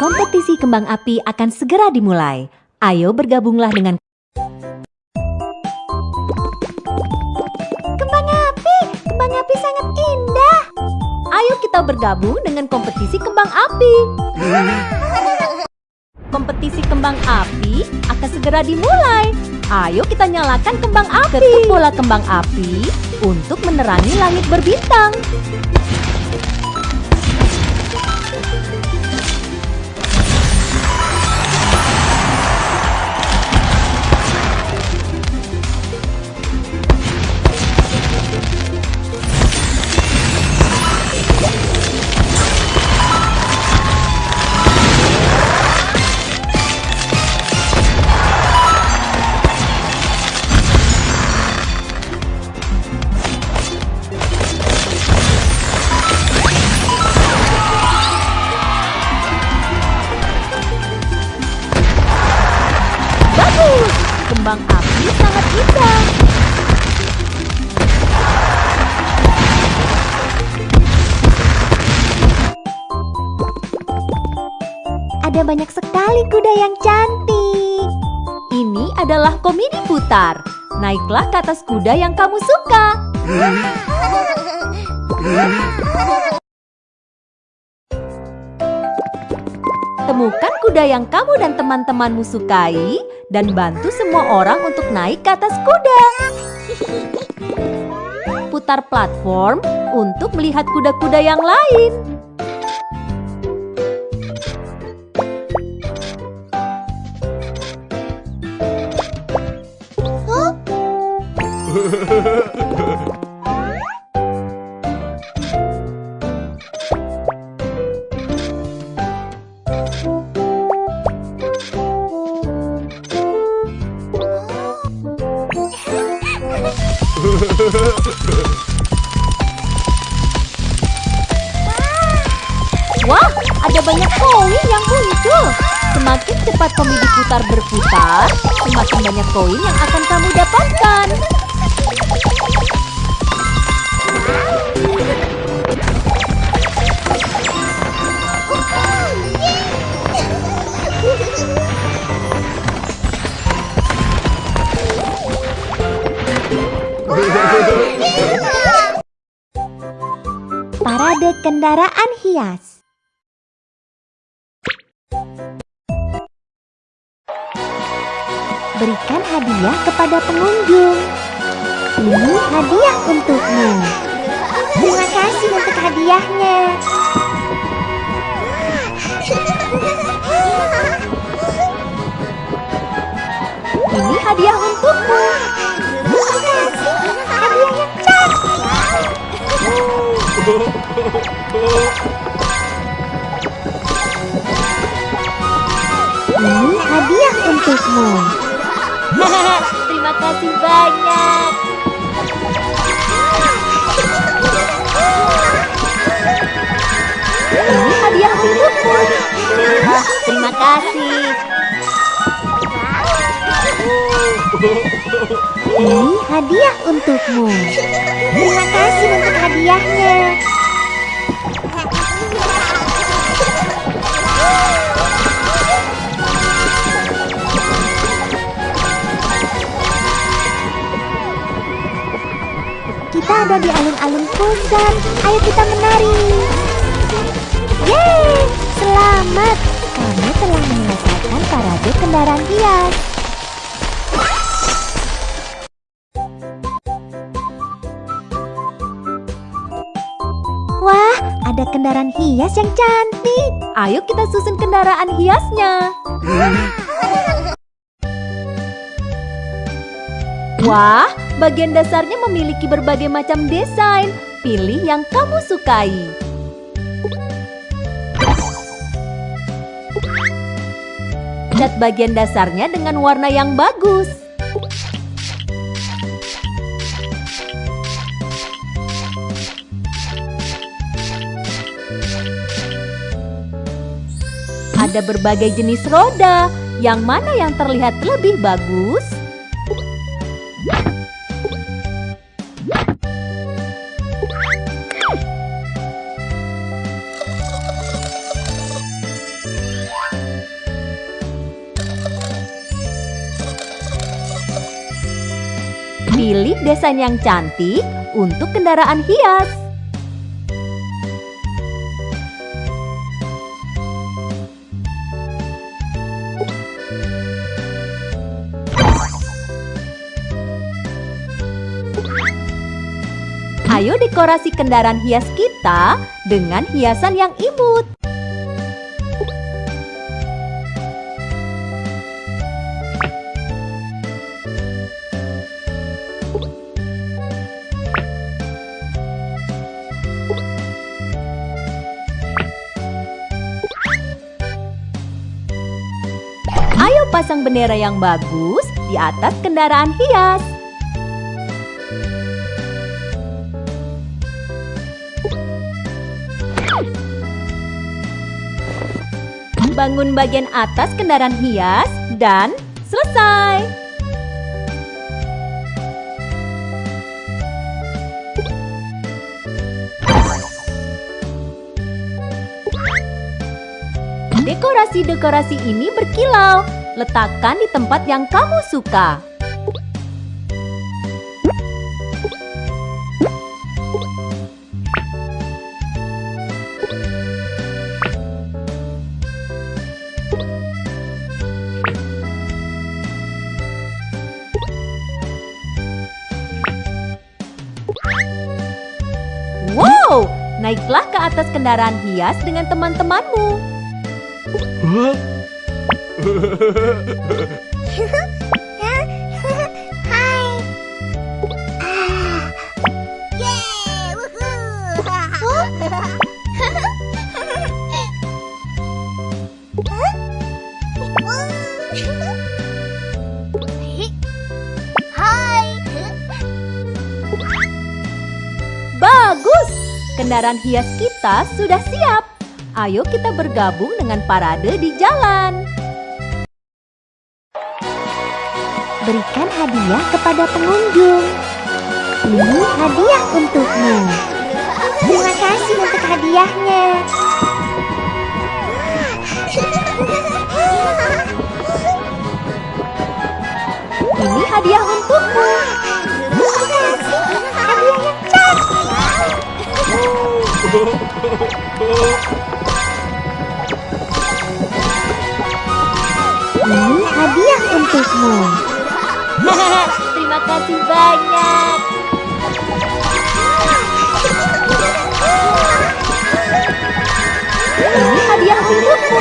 Kompetisi kembang api akan segera dimulai. Ayo bergabunglah dengan Kembang api, kembang api sangat indah. Ayo kita bergabung dengan kompetisi kembang api. Kompetisi kembang api akan segera dimulai. Ayo kita nyalakan kembang api. Ketuk bola kembang api untuk menerangi langit berbintang. Kembang api sangat indah. Ada banyak sekali kuda yang cantik. Ini adalah komedi putar. Naiklah ke atas kuda yang kamu suka. Temukan kuda yang kamu dan teman-temanmu sukai dan bantu semua orang untuk naik ke atas kuda. Putar platform untuk melihat kuda-kuda yang lain. Wah, ada banyak koin yang muncul. Semakin cepat komedi putar berputar, semakin banyak koin yang akan kamu dapatkan. Kendaraan hias. Berikan hadiah kepada pengunjung. Ini hadiah untukmu. Terima kasih untuk hadiahnya. Ini hadiah untukmu. Terima kasih. Hadiah yang cantik. Ini hadiah untukmu. Terima kasih banyak. Ini hadiah untukmu. Terima kasih. Ini hadiah untukmu. Terima kasih untuk hadiahnya. Kita ada di alun-alun pusat. Ayo kita menari. Yeay! Selamat! Kamu telah menyelesaikan parade kendaraan hias. Wah, ada kendaraan hias yang cantik. Ayo kita susun kendaraan hiasnya. Wah, bagian dasarnya memiliki berbagai macam desain. Pilih yang kamu sukai. Cat bagian dasarnya dengan warna yang bagus. Ada berbagai jenis roda. Yang mana yang terlihat lebih bagus? Pilih desain yang cantik untuk kendaraan hias. Ayo dekorasi kendaraan hias kita dengan hiasan yang imut. Pasang bendera yang bagus di atas kendaraan hias. Bangun bagian atas kendaraan hias dan selesai. Dekorasi-dekorasi ini berkilau. Letakkan di tempat yang kamu suka. Wow, naiklah ke atas kendaraan hias dengan teman-temanmu. Hah? Kendaraan hias kita sudah siap. Ayo kita bergabung dengan parade di jalan. Berikan hadiah kepada pengunjung. Ini hadiah untukmu. Terima kasih untuk hadiahnya. Ini hadiah untukmu. Terima kasih. Hadiah yang cantik. Ini hadiah untukmu. Terima kasih banyak. Ini hadiah untukmu.